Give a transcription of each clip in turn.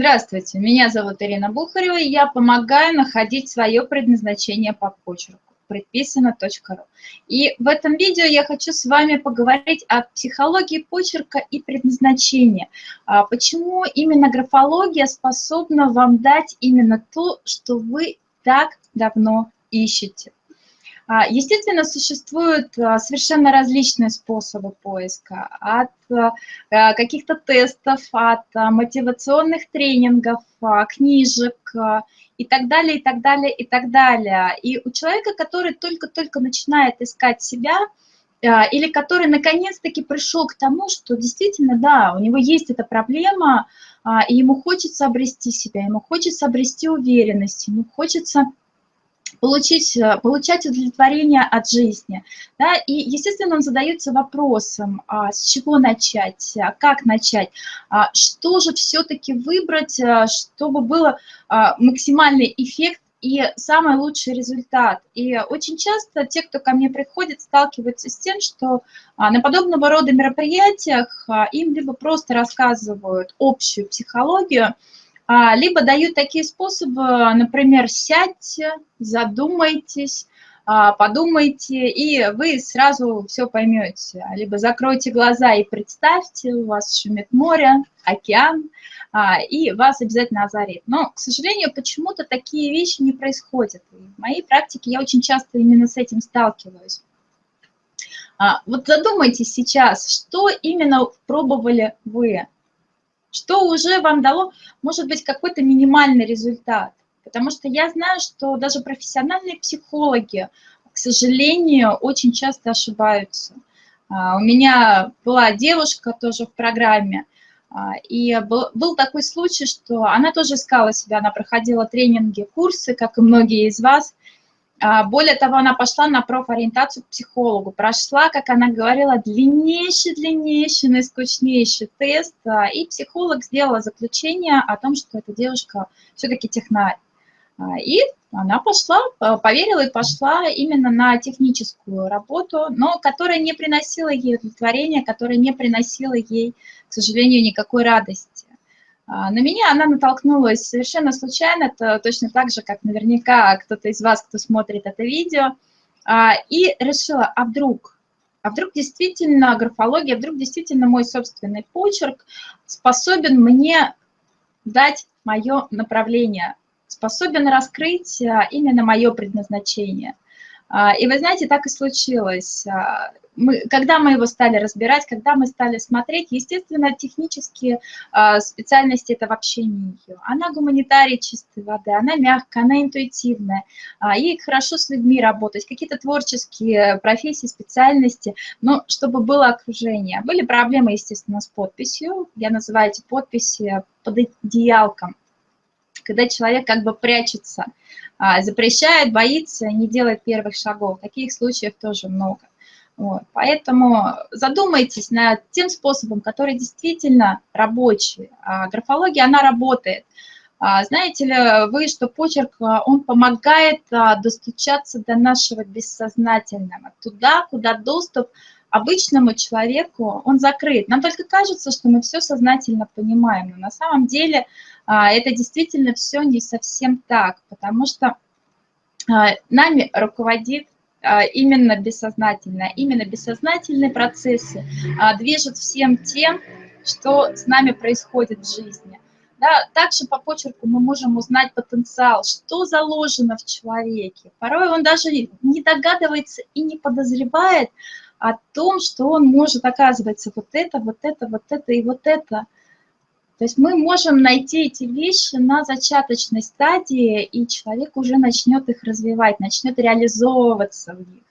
Здравствуйте, меня зовут Ирина Бухарева, и я помогаю находить свое предназначение по почерку предписано.ру. И в этом видео я хочу с вами поговорить о психологии почерка и предназначения. А почему именно графология способна вам дать именно то, что вы так давно ищете. А, естественно, существуют а, совершенно различные способы поиска, от а, каких-то тестов, от мотивационных тренингов, книжек и так далее, и так далее, и так далее. И у человека, который только-только начинает искать себя, или который наконец-таки пришел к тому, что действительно, да, у него есть эта проблема, и ему хочется обрести себя, ему хочется обрести уверенность, ему хочется получить, э, получать удовлетворение от жизни. Да? И, естественно, он задается вопросом, а, с чего начать, а, как начать, а, что же все-таки выбрать, а, чтобы был а, максимальный эффект и самый лучший результат. И очень часто те, кто ко мне приходит, сталкиваются с тем, что а, на подобного рода мероприятиях а, им либо просто рассказывают общую психологию, либо дают такие способы, например, сядьте, задумайтесь, а, подумайте, и вы сразу все поймете. Либо закройте глаза и представьте, у вас шумит море, океан, а, и вас обязательно озарит. Но, к сожалению, почему-то такие вещи не происходят. В моей практике я очень часто именно с этим сталкиваюсь. Вот задумайтесь сейчас, что именно пробовали вы, что уже вам дало, может быть, какой-то минимальный результат. Потому что я знаю, что даже профессиональные психологи, к сожалению, очень часто ошибаются. А, у меня была девушка тоже в программе, а, и был, был такой случай, что она тоже искала себя, она проходила тренинги, курсы, как и многие из вас, более того, она пошла на профориентацию к психологу, прошла, как она говорила, длиннейший, длиннейший, наискучнейший тест, а, и психолог сделала заключение о том, что эта девушка все-таки технарь. А, и она пошла, поверила и пошла именно на техническую работу, но которая не приносила ей удовлетворения, которая не приносила ей, к сожалению, никакой радости. А, на меня она натолкнулась совершенно случайно, это точно так же, как наверняка кто-то из вас, кто смотрит это видео, а, и решила, а вдруг, а вдруг действительно графология, вдруг действительно мой собственный почерк способен мне дать мое направление, способен раскрыть а, именно мое предназначение. И вы знаете, так и случилось мы, когда мы его стали разбирать, когда мы стали смотреть, естественно, технические э, специальности это вообще не ее. Она гуманитарий чистой воды, она мягкая, она интуитивная, э, ей хорошо с людьми работать, какие-то творческие профессии, специальности, но чтобы было окружение. Были проблемы, естественно, с подписью, я называю эти подписи под одеялком, когда человек как бы прячется, запрещает, боится, не делает первых шагов. Таких случаев тоже много. Вот. Поэтому задумайтесь над тем способом, который действительно рабочий. А графология, она работает. А знаете ли вы, что почерк, а, он помогает а, достучаться до нашего бессознательного, туда, куда доступ обычному человеку, он закрыт. Нам только кажется, что мы все сознательно понимаем, но на самом деле это действительно все не совсем так, потому что нами руководит а, именно бессознательное. Именно бессознательные процессы а, движут всем тем, что с нами происходит в жизни. Да, также по почерку мы можем узнать потенциал, что заложено в человеке. Порой он даже не догадывается и не подозревает о том, что он может, оказывается, вот это, вот это, вот это и вот это – то есть мы можем найти эти вещи на зачаточной стадии, и человек уже начнет их развивать, начнет реализовываться в них.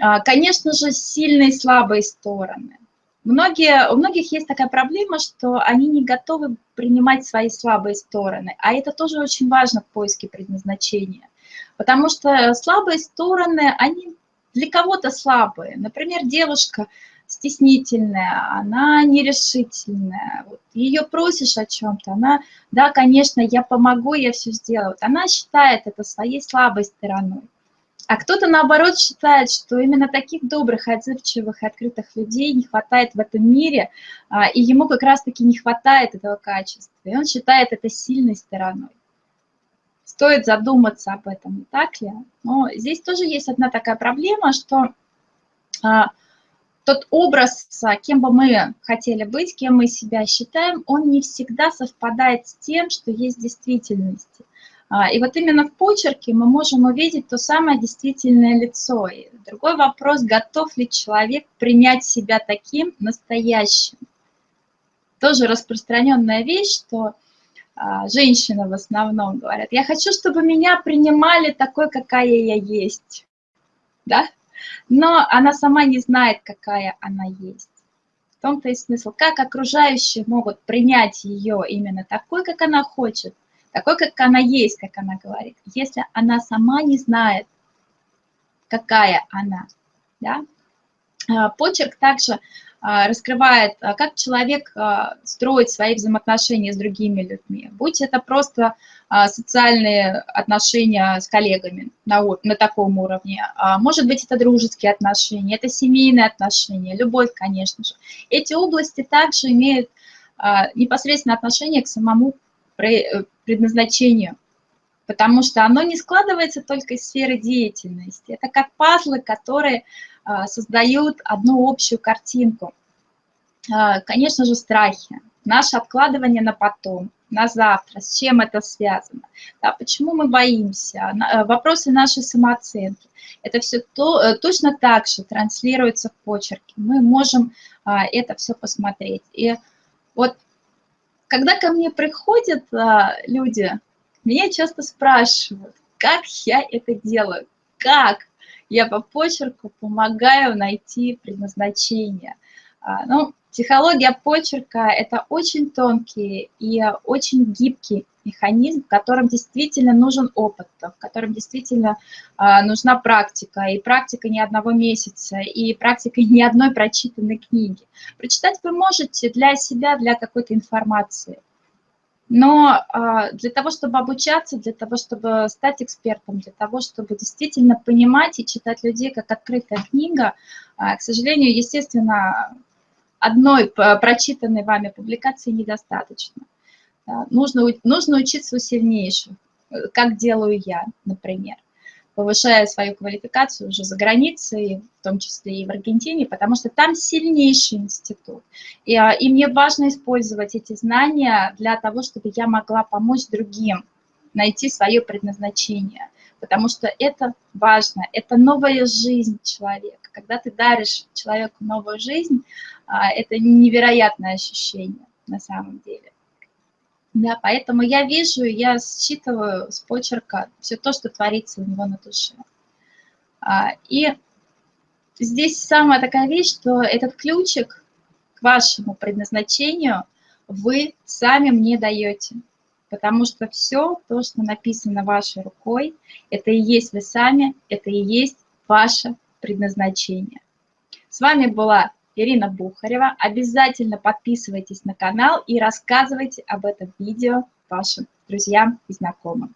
А, конечно же, сильные и слабые стороны. Многие, у многих есть такая проблема, что они не готовы принимать свои слабые стороны, а это тоже очень важно в поиске предназначения. Потому что слабые стороны, они для кого-то слабые. Например, девушка стеснительная, она нерешительная. Вот ее просишь о чем-то, она, да, конечно, я помогу, я все сделаю. Она считает это своей слабой стороной. А кто-то, наоборот, считает, что именно таких добрых, отзывчивых и открытых людей не хватает в этом мире, а, и ему как раз-таки не хватает этого качества. И он считает это сильной стороной. Стоит задуматься об этом, так ли? Но здесь тоже есть одна такая проблема, что а, тот образ, кем бы мы хотели быть, кем мы себя считаем, он не всегда совпадает с тем, что есть в действительности. А, и вот именно в почерке мы можем увидеть то самое действительное лицо. И другой вопрос, готов ли человек принять себя таким настоящим. Тоже распространенная вещь, что а, женщины в основном говорят, я хочу, чтобы меня принимали такой, какая я есть. Да? Но она сама не знает, какая она есть. В том-то и смысл, как окружающие могут принять ее именно такой, как она хочет, такой, как она есть, как она говорит, если она сама не знает, какая она. Да? А, почерк также раскрывает, а, как человек строит свои взаимоотношения с другими людьми. Будь это просто социальные отношения с коллегами на, на таком уровне, может быть, это дружеские отношения, это семейные отношения, любовь, конечно же. Эти области также имеют непосредственно отношение к самому Э, предназначению, потому что оно не складывается только из сферы деятельности. Это как пазлы, которые а, создают одну общую картинку. А, конечно же, страхи, наше откладывание на потом, на завтра, с чем это связано, да, почему мы боимся, э, вопросы нашей самооценки. Это все то, э, точно так же транслируется в почерке. Мы можем а, это все посмотреть. И вот когда ко мне приходят а, люди, меня часто спрашивают, как я это делаю, как я по почерку помогаю найти предназначение. А, ну, психология почерка – это очень тонкий и очень гибкий механизм, в котором действительно нужен опыт, в котором действительно а, нужна практика, и практика не одного месяца, и практика не одной прочитанной книги. Прочитать вы можете для себя, для какой-то информации. Но а, для того, чтобы обучаться, для того, чтобы стать экспертом, для того, чтобы действительно понимать и читать людей как открытая книга, а, к сожалению, естественно, одной прочитанной вами публикации недостаточно. Нужно, нужно учиться у сильнейших, э, как делаю я, например, повышая свою квалификацию уже за границей, в том числе и в Аргентине, потому что там сильнейший институт. И, а, и мне важно использовать эти знания для того, чтобы я могла помочь другим найти свое предназначение, потому что это важно, это новая жизнь человека. Когда ты даришь человеку новую жизнь, а, это невероятное ощущение на самом деле. Да, поэтому я вижу, я считываю с почерка все то, что творится у него на душе. А, и здесь самая такая вещь, что этот ключик к вашему предназначению вы сами мне даете. Потому что все то, что написано вашей рукой, это и есть вы сами, это и есть ваше предназначение. С вами была Ирина Бухарева. Обязательно подписывайтесь на канал и рассказывайте об этом видео вашим друзьям и знакомым.